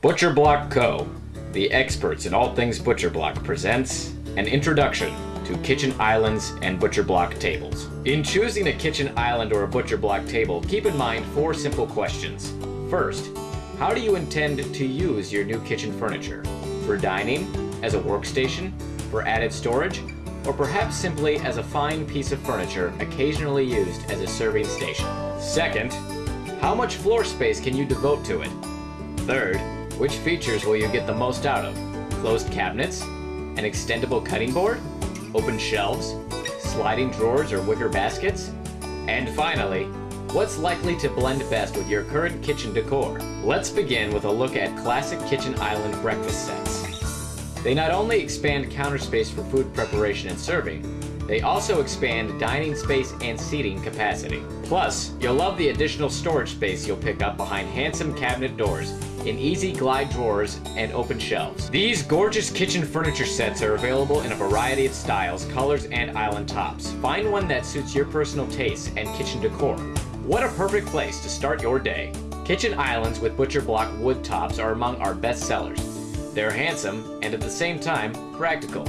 Butcher Block Co., the experts in all things Butcher Block, presents an introduction to kitchen islands and butcher block tables. In choosing a kitchen island or a butcher block table, keep in mind four simple questions. First, how do you intend to use your new kitchen furniture? For dining, as a workstation, for added storage, or perhaps simply as a fine piece of furniture occasionally used as a serving station. Second, how much floor space can you devote to it? Third, which features will you get the most out of? Closed cabinets? An extendable cutting board? Open shelves? Sliding drawers or wicker baskets? And finally, what's likely to blend best with your current kitchen decor? Let's begin with a look at classic kitchen island breakfast sets. They not only expand counter space for food preparation and serving, they also expand dining space and seating capacity. Plus, you'll love the additional storage space you'll pick up behind handsome cabinet doors in easy glide drawers and open shelves. These gorgeous kitchen furniture sets are available in a variety of styles, colors, and island tops. Find one that suits your personal tastes and kitchen decor. What a perfect place to start your day. Kitchen islands with butcher block wood tops are among our best sellers. They're handsome and at the same time practical.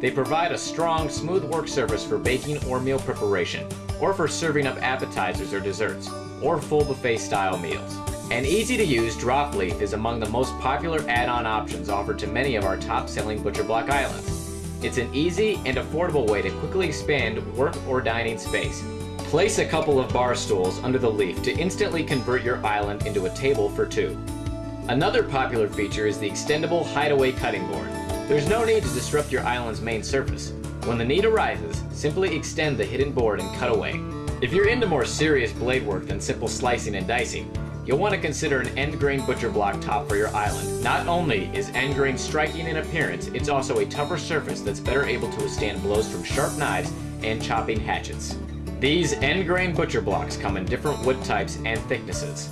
They provide a strong, smooth work surface for baking or meal preparation, or for serving up appetizers or desserts, or full buffet style meals. An easy-to-use drop leaf is among the most popular add-on options offered to many of our top-selling Butcher Block Islands. It's an easy and affordable way to quickly expand work or dining space. Place a couple of bar stools under the leaf to instantly convert your island into a table for two. Another popular feature is the extendable hideaway cutting board. There's no need to disrupt your island's main surface. When the need arises, simply extend the hidden board and cut away. If you're into more serious blade work than simple slicing and dicing, you'll want to consider an end grain butcher block top for your island. Not only is end grain striking in appearance, it's also a tougher surface that's better able to withstand blows from sharp knives and chopping hatchets. These end grain butcher blocks come in different wood types and thicknesses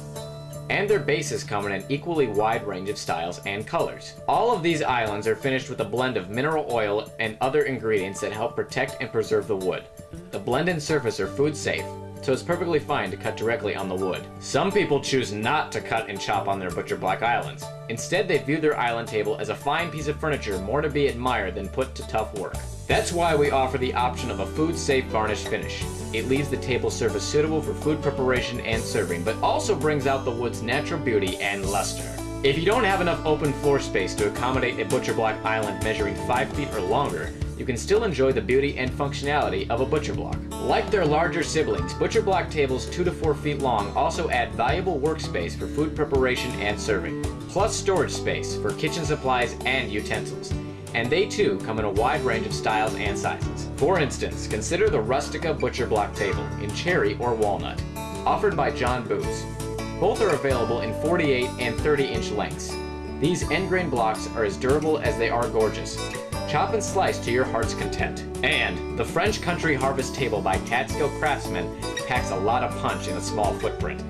and their bases come in an equally wide range of styles and colors. All of these islands are finished with a blend of mineral oil and other ingredients that help protect and preserve the wood. The blend and surface are food safe, so it's perfectly fine to cut directly on the wood. Some people choose not to cut and chop on their butcher block islands. Instead, they view their island table as a fine piece of furniture more to be admired than put to tough work. That's why we offer the option of a food-safe varnish finish. It leaves the table surface suitable for food preparation and serving, but also brings out the wood's natural beauty and luster. If you don't have enough open floor space to accommodate a butcher block island measuring 5 feet or longer, you can still enjoy the beauty and functionality of a butcher block. Like their larger siblings, butcher block tables 2 to 4 feet long also add valuable workspace for food preparation and serving, plus storage space for kitchen supplies and utensils and they too come in a wide range of styles and sizes. For instance, consider the Rustica Butcher Block Table in cherry or walnut, offered by John Boos. Both are available in 48 and 30 inch lengths. These end grain blocks are as durable as they are gorgeous. Chop and slice to your heart's content. And the French Country Harvest Table by Catskill Craftsmen packs a lot of punch in a small footprint.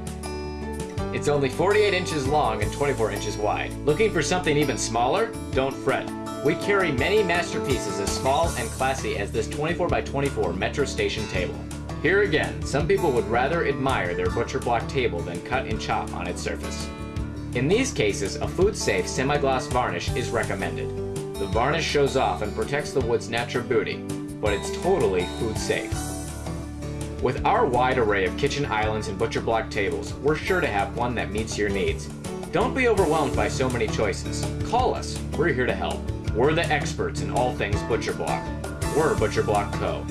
It's only 48 inches long and 24 inches wide. Looking for something even smaller? Don't fret. We carry many masterpieces as small and classy as this 24 by 24 Metro Station table. Here again, some people would rather admire their butcher block table than cut and chop on its surface. In these cases, a food-safe semi-gloss varnish is recommended. The varnish shows off and protects the wood's natural beauty, but it's totally food-safe. With our wide array of kitchen islands and butcher block tables, we're sure to have one that meets your needs. Don't be overwhelmed by so many choices. Call us, we're here to help. We're the experts in all things Butcher Block. We're Butcher Block Co.